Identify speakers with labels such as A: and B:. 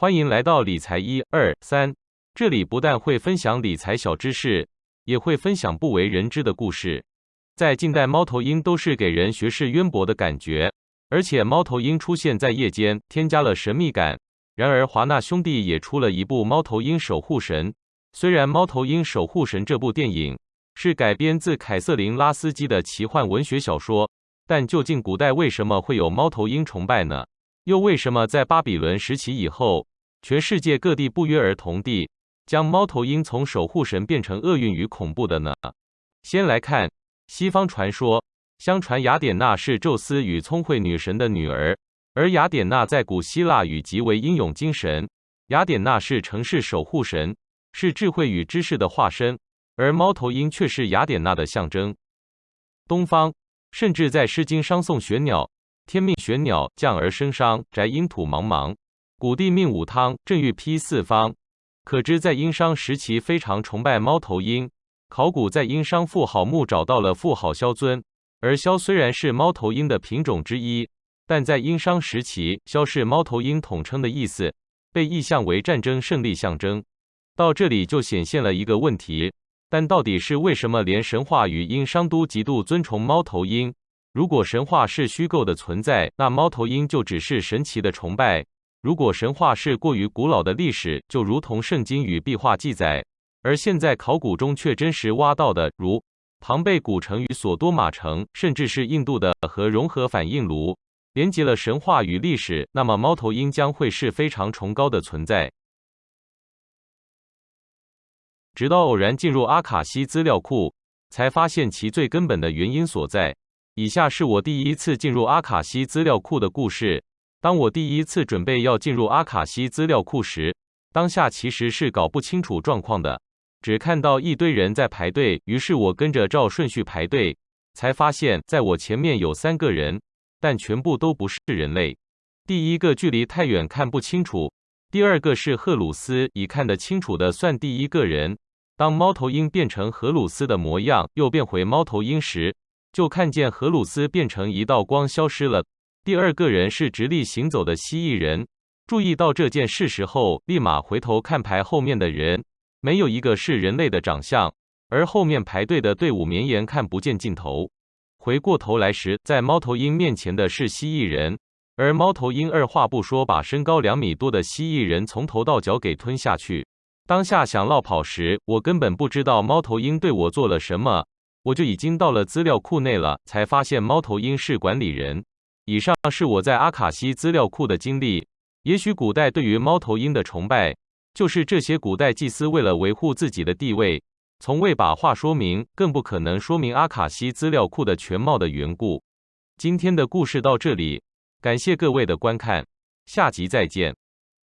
A: 欢迎来到理财一二三，这里不但会分享理财小知识，也会分享不为人知的故事。在近代，猫头鹰都是给人学识渊博的感觉，而且猫头鹰出现在夜间，添加了神秘感。然而，华纳兄弟也出了一部《猫头鹰守护神》。虽然《猫头鹰守护神》这部电影是改编自凯瑟琳·拉斯基的奇幻文学小说，但究竟古代为什么会有猫头鹰崇拜呢？又为什么在巴比伦时期以后，全世界各地不约而同地将猫头鹰从守护神变成厄运与恐怖的呢？先来看西方传说，相传雅典娜是宙斯与聪慧女神的女儿，而雅典娜在古希腊语即为英勇精神。雅典娜是城市守护神，是智慧与知识的化身，而猫头鹰却是雅典娜的象征。东方甚至在《诗经》商颂玄鸟。天命玄鸟降而生商，宅阴土茫茫。古地命武汤，正欲披四方。可知在殷商时期非常崇拜猫头鹰。考古在殷商妇好墓找到了妇好枭尊，而枭虽然是猫头鹰的品种之一，但在殷商时期，枭是猫头鹰统称的意思，被意象为战争胜利象征。到这里就显现了一个问题：但到底是为什么连神话与殷商都极度尊崇猫头鹰？如果神话是虚构的存在，那猫头鹰就只是神奇的崇拜；如果神话是过于古老的历史，就如同圣经与壁画记载，而现在考古中却真实挖到的，如庞贝古城与索多玛城，甚至是印度的核融合反应炉，连接了神话与历史，那么猫头鹰将会是非常崇高的存在。直到偶然进入阿卡西资料库，才发现其最根本的原因所在。以下是我第一次进入阿卡西资料库的故事。当我第一次准备要进入阿卡西资料库时，当下其实是搞不清楚状况的，只看到一堆人在排队。于是我跟着照顺序排队，才发现在我前面有三个人，但全部都不是人类。第一个距离太远看不清楚，第二个是赫鲁斯，已看得清楚的算第一个人。当猫头鹰变成荷鲁斯的模样，又变回猫头鹰时。就看见荷鲁斯变成一道光消失了。第二个人是直立行走的蜥蜴人。注意到这件事实后，立马回头看排后面的人，没有一个是人类的长相，而后面排队的队伍绵延看不见尽头。回过头来时，在猫头鹰面前的是蜥蜴人，而猫头鹰二话不说把身高两米多的蜥蜴人从头到脚给吞下去。当下想落跑时，我根本不知道猫头鹰对我做了什么。我就已经到了资料库内了，才发现猫头鹰是管理人。以上是我在阿卡西资料库的经历。也许古代对于猫头鹰的崇拜，就是这些古代祭司为了维护自己的地位，从未把话说明，更不可能说明阿卡西资料库的全貌的缘故。今天的故事到这里，感谢各位的观看，下集再见。